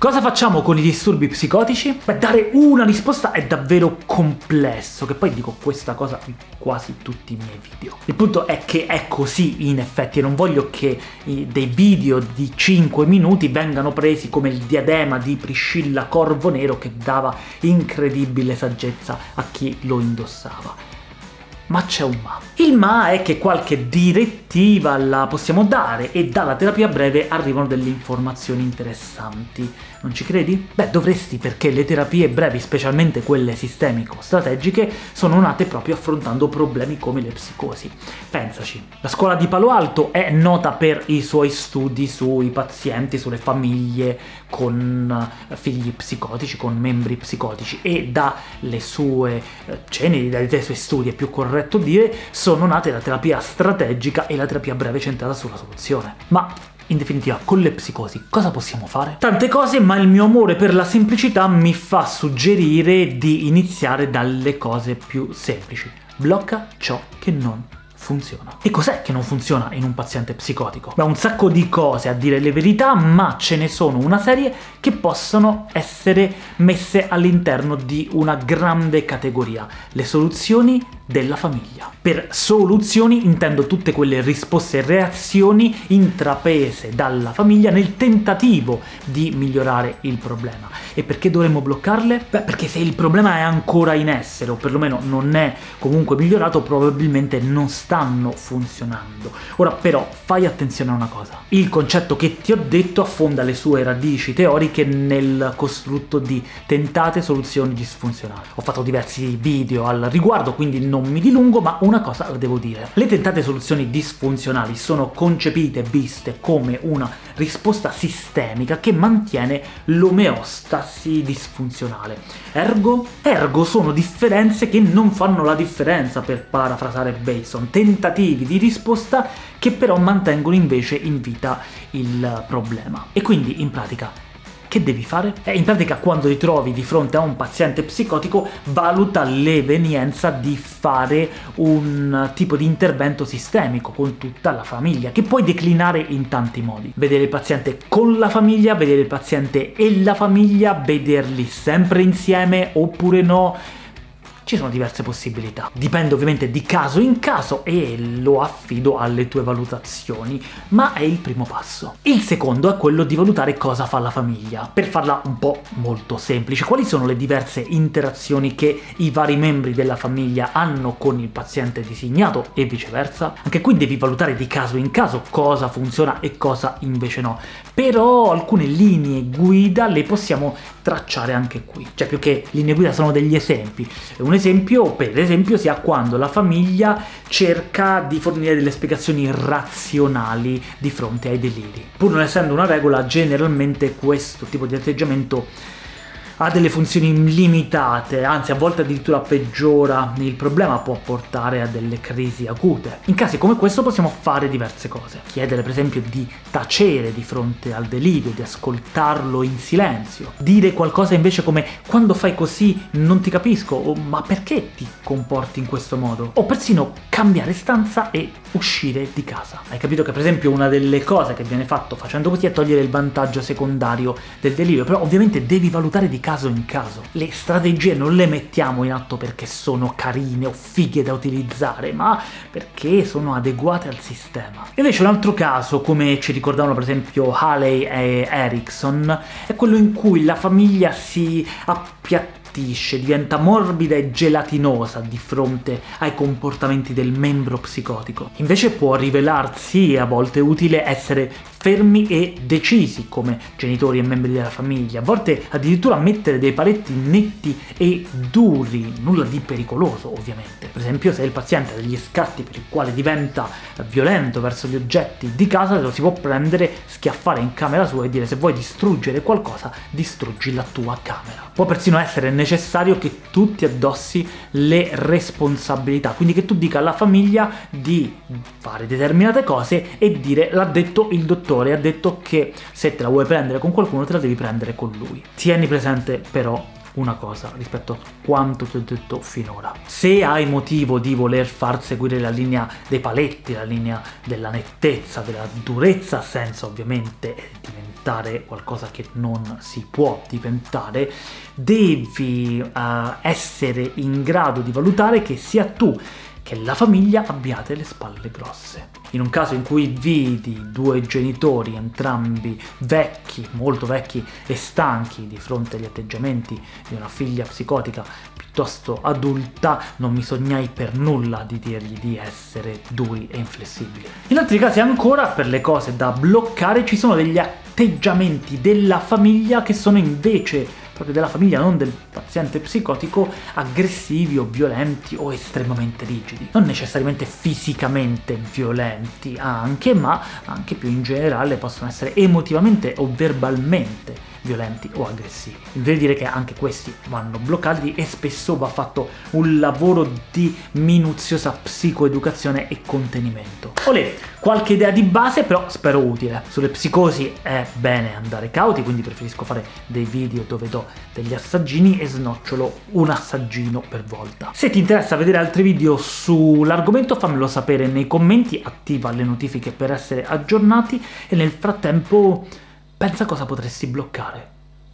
Cosa facciamo con i disturbi psicotici? Beh, dare una risposta è davvero complesso, che poi dico questa cosa in quasi tutti i miei video. Il punto è che è così in effetti e non voglio che dei video di 5 minuti vengano presi come il diadema di Priscilla Corvo Nero che dava incredibile saggezza a chi lo indossava ma c'è un ma. Il ma è che qualche direttiva la possiamo dare e dalla terapia breve arrivano delle informazioni interessanti. Non ci credi? Beh, dovresti perché le terapie brevi, specialmente quelle sistemico-strategiche, sono nate proprio affrontando problemi come le psicosi. Pensaci, la scuola di Palo Alto è nota per i suoi studi sui pazienti, sulle famiglie con eh, figli psicotici, con membri psicotici, e dalle sue eh, ceneri, dai suoi studi, è più corretto dire, sono nate la terapia strategica e la terapia breve centrata sulla soluzione. Ma in definitiva, con le psicosi cosa possiamo fare? Tante cose, ma il mio amore per la semplicità mi fa suggerire di iniziare dalle cose più semplici. Blocca ciò che non funziona. E cos'è che non funziona in un paziente psicotico? Beh, un sacco di cose a dire le verità, ma ce ne sono una serie che possono essere messe all'interno di una grande categoria. Le soluzioni della famiglia. Per soluzioni intendo tutte quelle risposte e reazioni intraprese dalla famiglia nel tentativo di migliorare il problema. E perché dovremmo bloccarle? Beh, perché se il problema è ancora in essere, o perlomeno non è comunque migliorato, probabilmente non stanno funzionando. Ora però fai attenzione a una cosa. Il concetto che ti ho detto affonda le sue radici teoriche nel costrutto di tentate soluzioni disfunzionali. Ho fatto diversi video al riguardo, quindi non non mi dilungo, ma una cosa la devo dire. Le tentate soluzioni disfunzionali sono concepite viste come una risposta sistemica che mantiene l'omeostasi disfunzionale. Ergo? Ergo sono differenze che non fanno la differenza, per parafrasare Bateson, tentativi di risposta che però mantengono invece in vita il problema. E quindi, in pratica, che devi fare? Eh, in pratica quando ti trovi di fronte a un paziente psicotico valuta l'evenienza di fare un tipo di intervento sistemico con tutta la famiglia, che puoi declinare in tanti modi. Vedere il paziente con la famiglia, vedere il paziente e la famiglia, vederli sempre insieme oppure no, ci sono diverse possibilità. Dipende ovviamente di caso in caso e lo affido alle tue valutazioni, ma è il primo passo. Il secondo è quello di valutare cosa fa la famiglia. Per farla un po' molto semplice, quali sono le diverse interazioni che i vari membri della famiglia hanno con il paziente designato e viceversa? Anche qui devi valutare di caso in caso cosa funziona e cosa invece no. Però alcune linee guida le possiamo tracciare anche qui. Cioè più che linee guida sono degli esempi. Un esempio, per esempio, sia quando la famiglia cerca di fornire delle spiegazioni razionali di fronte ai deliri. Pur non essendo una regola, generalmente questo tipo di atteggiamento ha delle funzioni limitate, anzi a volte addirittura peggiora il problema, può portare a delle crisi acute. In casi come questo possiamo fare diverse cose. Chiedere per esempio di tacere di fronte al delirio, di ascoltarlo in silenzio. Dire qualcosa invece come quando fai così non ti capisco, o ma perché ti comporti in questo modo? O persino cambiare stanza e uscire di casa. Hai capito che per esempio una delle cose che viene fatto facendo così è togliere il vantaggio secondario del delirio, però ovviamente devi valutare di caso in caso. Le strategie non le mettiamo in atto perché sono carine o fighe da utilizzare, ma perché sono adeguate al sistema. Invece un altro caso, come ci ricordavano per esempio Haley e Erickson, è quello in cui la famiglia si appiattisce diventa morbida e gelatinosa di fronte ai comportamenti del membro psicotico. Invece può rivelarsi, a volte utile, essere fermi e decisi come genitori e membri della famiglia, a volte addirittura mettere dei paletti netti e duri, nulla di pericoloso ovviamente. Per esempio se il paziente ha degli scatti per il quale diventa violento verso gli oggetti di casa, lo si può prendere, schiaffare in camera sua e dire se vuoi distruggere qualcosa, distruggi la tua camera. Può persino essere necessario che tu ti addossi le responsabilità, quindi che tu dica alla famiglia di fare determinate cose e dire l'ha detto il dottore ha detto che se te la vuoi prendere con qualcuno te la devi prendere con lui. Tieni presente però una cosa rispetto a quanto ti ho detto finora. Se hai motivo di voler far seguire la linea dei paletti, la linea della nettezza, della durezza, senza ovviamente diventare qualcosa che non si può diventare, devi uh, essere in grado di valutare che sia tu che la famiglia abbiate le spalle grosse. In un caso in cui vidi due genitori, entrambi vecchi, molto vecchi e stanchi di fronte agli atteggiamenti di una figlia psicotica piuttosto adulta, non mi sognai per nulla di dirgli di essere duri e inflessibili. In altri casi ancora, per le cose da bloccare, ci sono degli atteggiamenti della famiglia che sono invece proprio della famiglia, non del paziente psicotico, aggressivi o violenti o estremamente rigidi. Non necessariamente fisicamente violenti anche, ma anche più in generale possono essere emotivamente o verbalmente violenti o aggressivi. Devo dire che anche questi vanno bloccati e spesso va fatto un lavoro di minuziosa psicoeducazione e contenimento. Olè, qualche idea di base però spero utile. Sulle psicosi è bene andare cauti, quindi preferisco fare dei video dove do degli assaggini e snocciolo un assaggino per volta. Se ti interessa vedere altri video sull'argomento fammelo sapere nei commenti, attiva le notifiche per essere aggiornati e nel frattempo pensa cosa potresti bloccare.